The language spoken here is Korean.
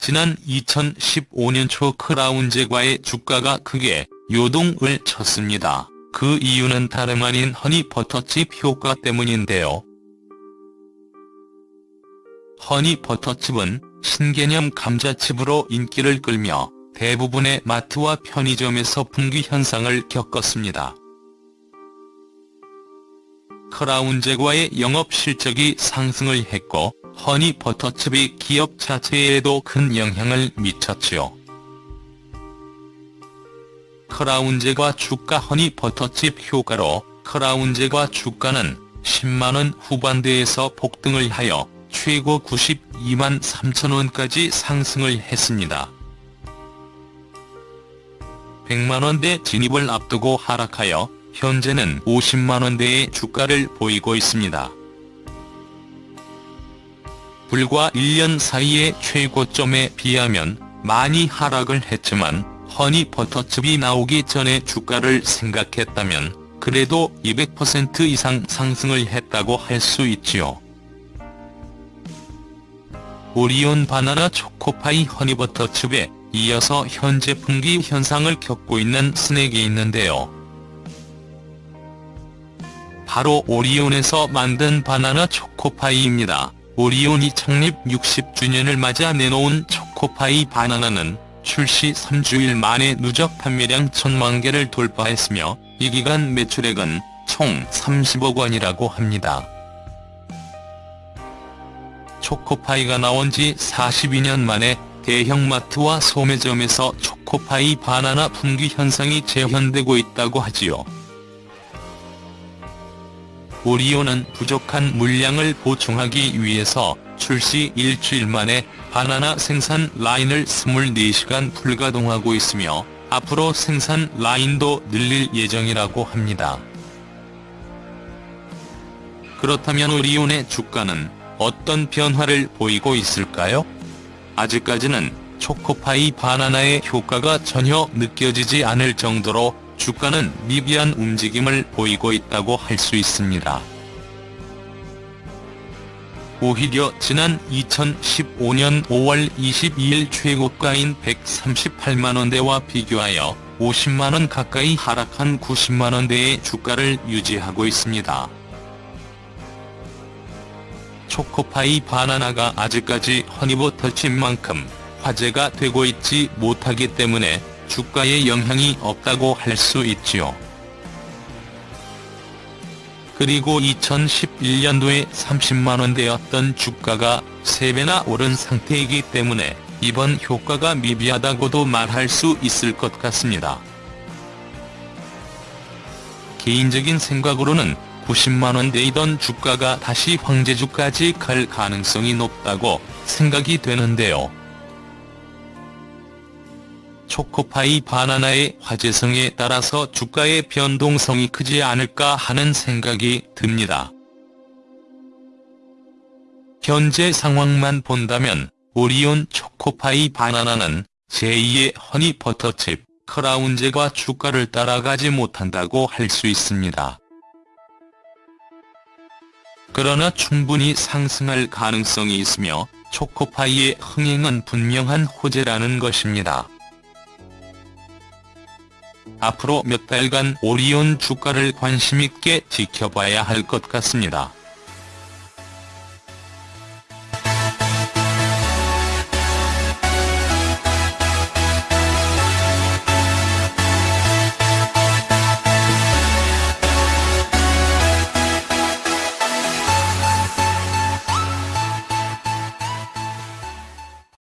지난 2015년 초 크라운제과의 주가가 크게 요동을 쳤습니다. 그 이유는 다름 아닌 허니버터칩 효과 때문인데요. 허니버터칩은 신개념 감자칩으로 인기를 끌며 대부분의 마트와 편의점에서 분기 현상을 겪었습니다. 크라운 제과의 영업 실적이 상승을 했고 허니버터칩이 기업 자체에도 큰 영향을 미쳤지요. 크라운제과 주가 허니버터칩 효과로 크라운제과 주가는 10만원 후반대에서 폭등을 하여 최고 92만 3천원까지 상승을 했습니다. 100만원대 진입을 앞두고 하락하여 현재는 50만원대의 주가를 보이고 있습니다. 불과 1년 사이의 최고점에 비하면 많이 하락을 했지만 허니버터칩이 나오기 전에 주가를 생각했다면 그래도 200% 이상 상승을 했다고 할 수 있지요. 오리온 바나나 초코파이 허니버터칩에 이어서 현재 분기 현상을 겪고 있는 스낵이 있는데요. 바로 오리온에서 만든 바나나 초코파이입니다. 오리온이 창립 60주년을 맞아 내놓은 초코파이 바나나는 출시 3주일 만에 누적 판매량 천만 개를 돌파했으며 이 기간 매출액은 총 30억 원이라고 합니다. 초코파이가 나온 지 42년 만에 대형마트와 소매점에서 초코파이 바나나 품귀 현상이 재현되고 있다고 하지요. 오리온은 부족한 물량을 보충하기 위해서 출시 일주일 만에 바나나 생산 라인을 24시간 불가동하고 있으며 앞으로 생산 라인도 늘릴 예정이라고 합니다. 그렇다면 오리온의 주가는 어떤 변화를 보이고 있을까요? 아직까지는 초코파이 바나나의 효과가 전혀 느껴지지 않을 정도로 주가는 미비한 움직임을 보이고 있다고 할 수 있습니다. 오히려 지난 2015년 5월 22일 최고가인 138만원대와 비교하여 50만원 가까이 하락한 90만원대의 주가를 유지하고 있습니다. 초코파이 바나나가 아직까지 허니버터칩만큼 화제가 되고 있지 못하기 때문에 주가에 영향이 없다고 할 수 있지요. 그리고 2011년도에 30만원대였던 주가가 3배나 오른 상태이기 때문에 이번 효과가 미비하다고도 말할 수 있을 것 같습니다. 개인적인 생각으로는 90만원대이던 주가가 다시 황제주까지 갈 가능성이 높다고 생각이 되는데요. 초코파이 바나나의 화제성에 따라서 주가의 변동성이 크지 않을까 하는 생각이 듭니다. 현재 상황만 본다면 오리온 초코파이 바나나는 제2의 허니버터칩 크라운제과 주가를 따라가지 못한다고 할 수 있습니다. 그러나 충분히 상승할 가능성이 있으며 초코파이의 흥행은 분명한 호재라는 것입니다. 앞으로 몇 달간 오리온 주가를 관심있게 지켜봐야 할 것 같습니다.